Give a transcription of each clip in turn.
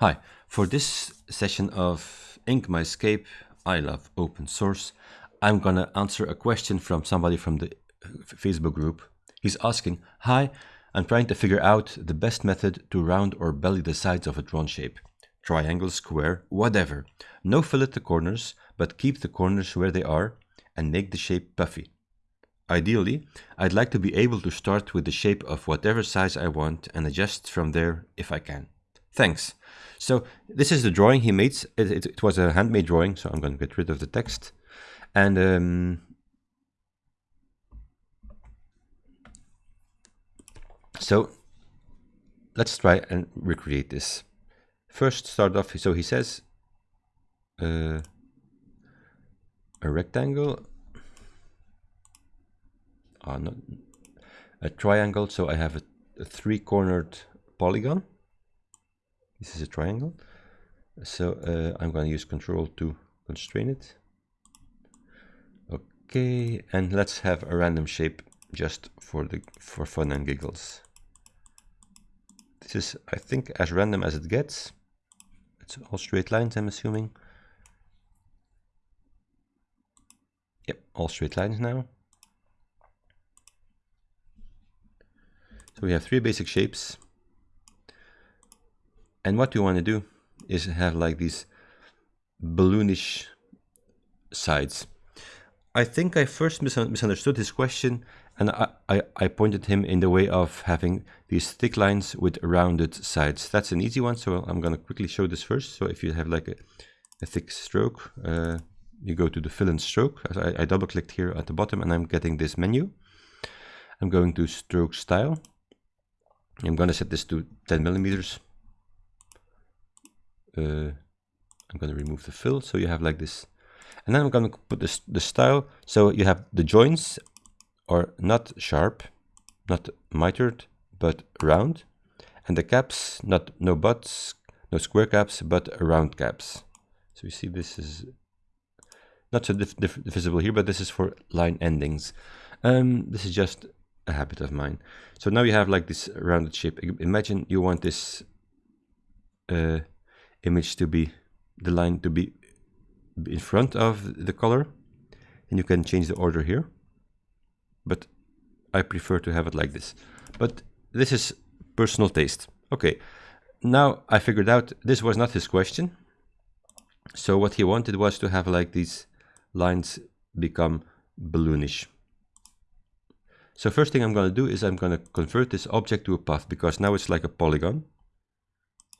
Hi, for this session of Inkscape, I love open source, I'm gonna answer a question from somebody from the uh, Facebook group. He's asking, Hi, I'm trying to figure out the best method to round or belly the sides of a drawn shape. Triangle, square, whatever. No fillet the corners, but keep the corners where they are and make the shape puffy. Ideally, I'd like to be able to start with the shape of whatever size I want and adjust from there if I can. Thanks. So this is the drawing he made. It, it, it was a handmade drawing, so I'm going to get rid of the text. And um, so let's try and recreate this. First, start off. So he says uh, a rectangle, uh, not a triangle. So I have a, a three-cornered polygon this is a triangle. So uh, I'm going to use control to constrain it. Okay, and let's have a random shape just for the for fun and giggles. This is, I think, as random as it gets. It's all straight lines, I'm assuming. Yep, all straight lines now. So we have three basic shapes. And what you want to do is have like these balloonish sides. I think I first misunderstood his question and I, I, I, pointed him in the way of having these thick lines with rounded sides. That's an easy one, so I'm going to quickly show this first. So if you have like a, a thick stroke, uh, you go to the fill and stroke. I, I double clicked here at the bottom and I'm getting this menu. I'm going to stroke style. I'm going to set this to 10 millimeters uh, I'm going to remove the fill. So you have like this and then I'm going to put this the style. So you have the joints are not sharp not mitered but round and the caps not no butts no square caps but round caps. So you see this is not so visible here but this is for line endings. Um, this is just a habit of mine. So now you have like this rounded shape. Imagine you want this uh, image to be the line to be in front of the color. And you can change the order here. But I prefer to have it like this. But this is personal taste. Okay. Now I figured out this was not his question. So what he wanted was to have like these lines become balloonish. So first thing I'm going to do is I'm going to convert this object to a path because now it's like a polygon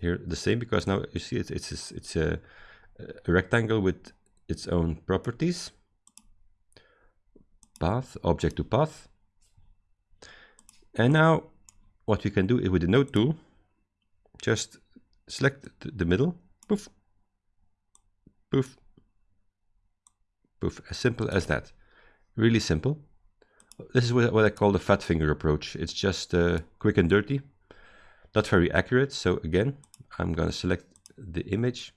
here the same because now you see it's it's it's a, a rectangle with its own properties. Path object to path. And now what we can do is with the node tool just select the middle poof poof poof as simple as that. Really simple. This is what I call the fat finger approach. It's just uh, quick and dirty not very accurate. So again I'm going to select the image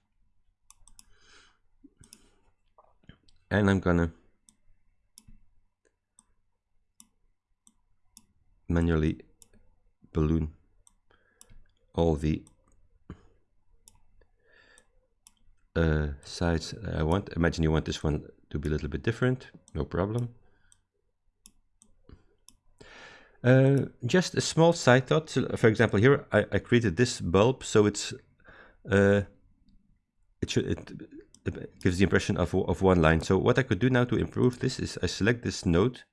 and I'm going to manually balloon all the uh, sides I want. Imagine you want this one to be a little bit different, no problem. Uh, just a small side thought. For example, here I, I, created this bulb, so it's uh, it should it, it, gives the impression of of one line. So what I could do now to improve this is I select this node,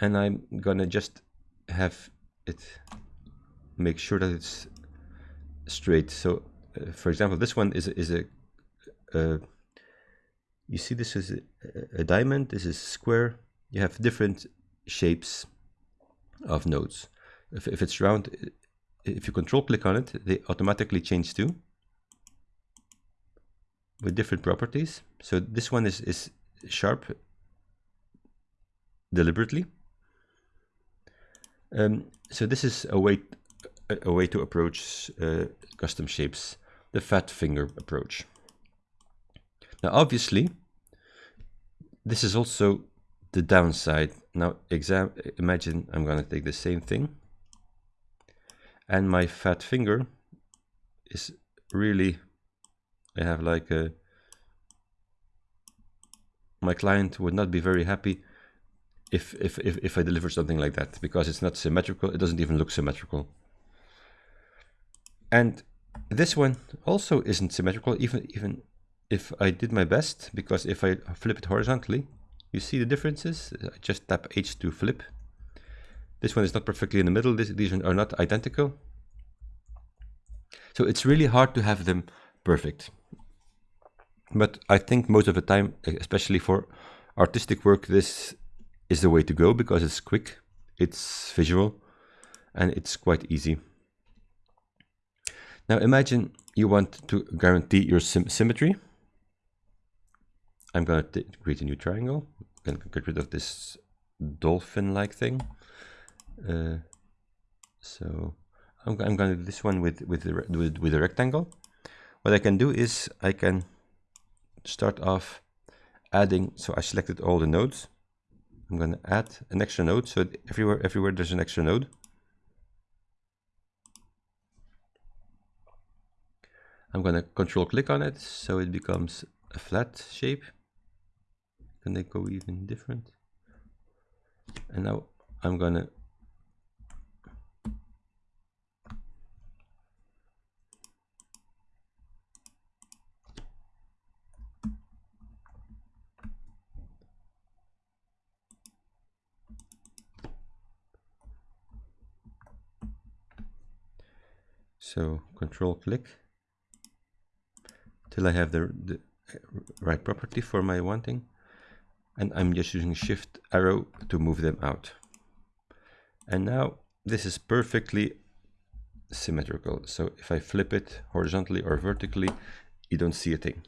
and I'm gonna just have it make sure that it's straight. So uh, for example, this one is is a uh, you see this is a, a diamond. This is square. You have different shapes of nodes. If, if it's round, if you control click on it, they automatically change to with different properties. So this one is, is sharp deliberately. Um, so this is a way a, way to approach uh, custom shapes, the fat finger approach. Now obviously, this is also the downside. Now exam imagine I'm going to take the same thing and my fat finger is really, I have like a, my client would not be very happy if, if, if, if I deliver something like that because it's not symmetrical. It doesn't even look symmetrical. And this one also isn't symmetrical, even, even if I did my best, because if I flip it horizontally, you see the differences. I just tap H to flip. This one is not perfectly in the middle. This, these are not identical. So it's really hard to have them perfect. But I think most of the time, especially for artistic work, this is the way to go because it's quick, it's visual, and it's quite easy. Now imagine you want to guarantee your symmetry. I'm going to create a new triangle. To get rid of this dolphin-like thing. Uh, so I'm, I'm going to do this one with with the, with, with a rectangle. What I can do is I can start off adding. So I selected all the nodes. I'm going to add an extra node. So everywhere everywhere there's an extra node. I'm going to control click on it so it becomes a flat shape. Can they go even different? And now I'm to So control click till I have the, the right property for my wanting. And I'm just using shift arrow to move them out. And now this is perfectly symmetrical. So if I flip it horizontally or vertically, you don't see a thing.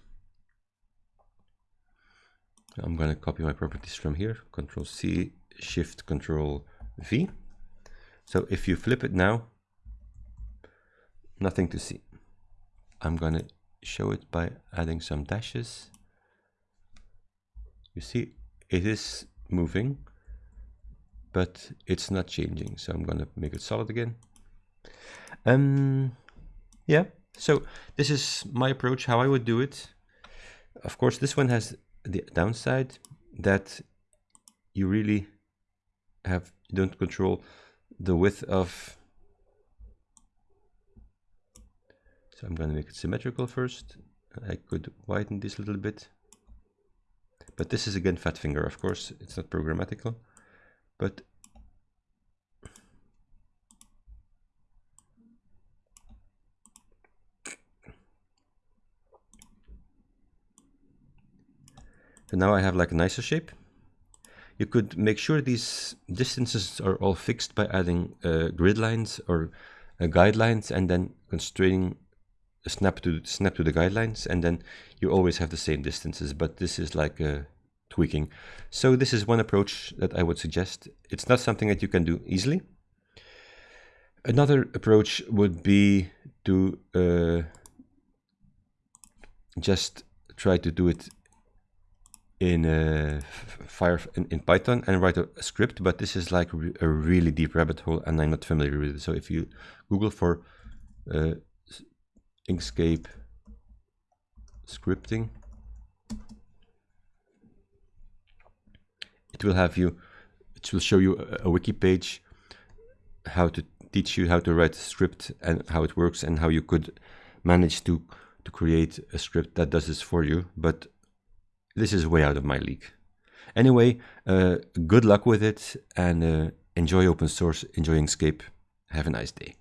I'm going to copy my properties from here, control C, shift control V. So if you flip it now, nothing to see. I'm gonna show it by adding some dashes. You see, it is moving, but it's not changing. So I'm gonna make it solid again. Um, yeah, so this is my approach, how I would do it. Of course, this one has the downside that you really have, you don't control the width of So I'm going to make it symmetrical first. I could widen this a little bit. But this is again fat finger, of course. It's not programmatical. But So now I have like a nicer shape. You could make sure these distances are all fixed by adding uh, grid lines or uh, guidelines and then constraining snap to snap to the guidelines and then you always have the same distances but this is like a tweaking. So this is one approach that I would suggest. It's not something that you can do easily. Another approach would be to uh, just try to do it in uh, fire in, in, Python and write a, a, script but this is like a really deep rabbit hole and I'm not familiar with it. So if you google for uh, Inkscape scripting. It will have you, it will show you a, a wiki page, how to teach you how to write a script and how it works and how you could manage to, to create a script that does this for you. But this is way out of my league. Anyway, uh, good luck with it and uh, enjoy open source, enjoy Inkscape. Have a nice day.